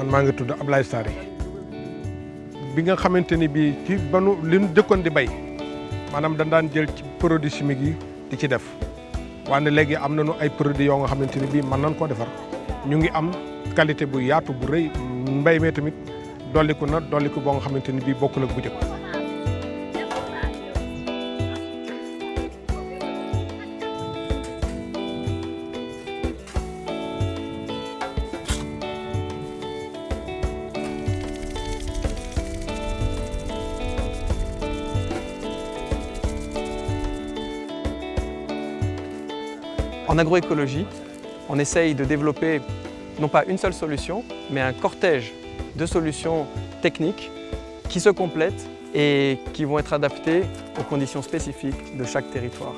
man maa ngi tudd Ablaye Sary bi nga xamante ni ci banu li ñu dëkkoon di bay maanaam dañ daan jël ci produits chimiques yi di ci def. Wante am nañu ay produits yoo nga xamante ni bii mën nañ defar. Ñu ngi am qualité bu yaatu bu rëy. Mbay mi tamit dolliku na dolliku boo nga xamante bu En agroécologie, on essaye de développer non pas une seule solution, mais un cortège de solutions techniques qui se complètent et qui vont être adaptées aux conditions spécifiques de chaque territoire.